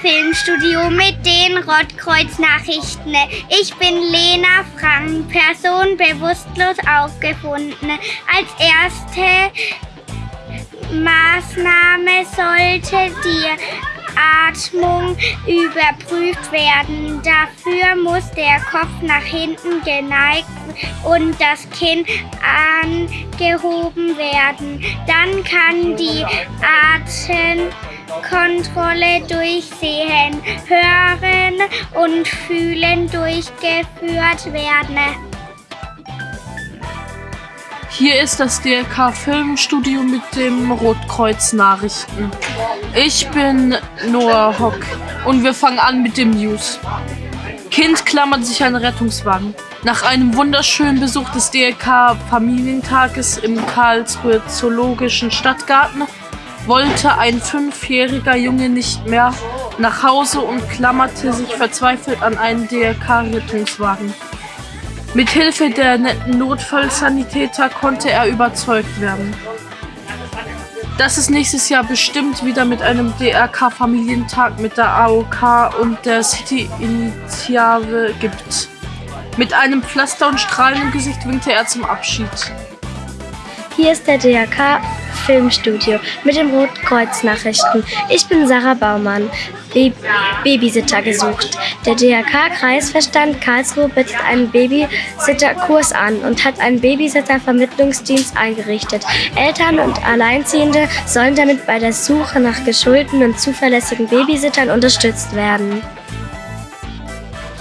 Filmstudio mit den Rotkreuz-Nachrichten. Ich bin Lena Frank, Person bewusstlos aufgefunden. Als erste Maßnahme sollte die Atmung überprüft werden. Dafür muss der Kopf nach hinten geneigt und das Kinn angehoben werden. Dann kann die Atemkontrolle durchsehen, hören und fühlen durchgeführt werden. Hier ist das DLK Filmstudio mit dem Rotkreuz Nachrichten. Ich bin Noah Hock und wir fangen an mit dem News. Kind klammert sich an Rettungswagen. Nach einem wunderschönen Besuch des DLK Familientages im Karlsruhe Zoologischen Stadtgarten wollte ein fünfjähriger Junge nicht mehr nach Hause und klammerte sich verzweifelt an einen DLK-Rettungswagen. Mit Hilfe der netten Notfallsanitäter konnte er überzeugt werden, dass es nächstes Jahr bestimmt wieder mit einem DRK-Familientag mit der AOK und der City-Initiative gibt. Mit einem Pflaster und strahlendem Gesicht winkte er zum Abschied. Hier ist der DRK Filmstudio mit dem Rotkreuz Nachrichten. Ich bin Sarah Baumann, Babysitter gesucht. Der DRK-Kreisverstand Karlsruhe bietet einen Babysitterkurs an und hat einen Babysitter-Vermittlungsdienst eingerichtet. Eltern und Alleinziehende sollen damit bei der Suche nach geschulten und zuverlässigen Babysittern unterstützt werden.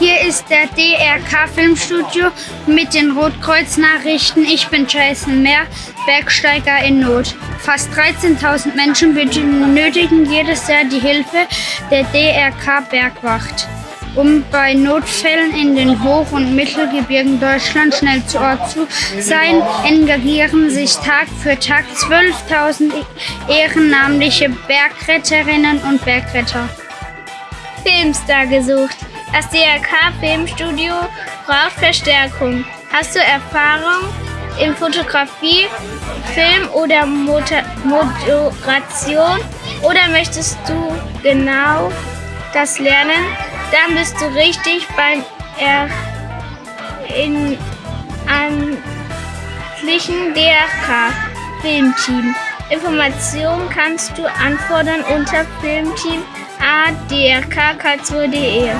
Hier ist der DRK Filmstudio mit den Rotkreuz-Nachrichten. Ich bin Jason Mehr, Bergsteiger in Not. Fast 13.000 Menschen benötigen jedes Jahr die Hilfe der DRK Bergwacht. Um bei Notfällen in den Hoch- und Mittelgebirgen Deutschlands schnell zu Ort zu sein, engagieren sich Tag für Tag 12.000 ehrenamtliche Bergretterinnen und Bergretter. Filmstar gesucht. Das DRK-Filmstudio braucht Verstärkung. Hast du Erfahrung in Fotografie, Film oder Moderation oder möchtest du genau das lernen? Dann bist du richtig beim er in amtlichen DRK Filmteam. Informationen kannst du anfordern unter filmteam adrkkarlsruhe.de.